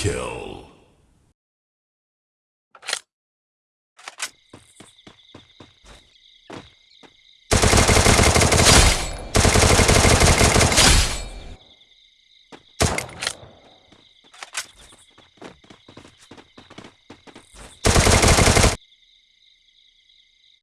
kill.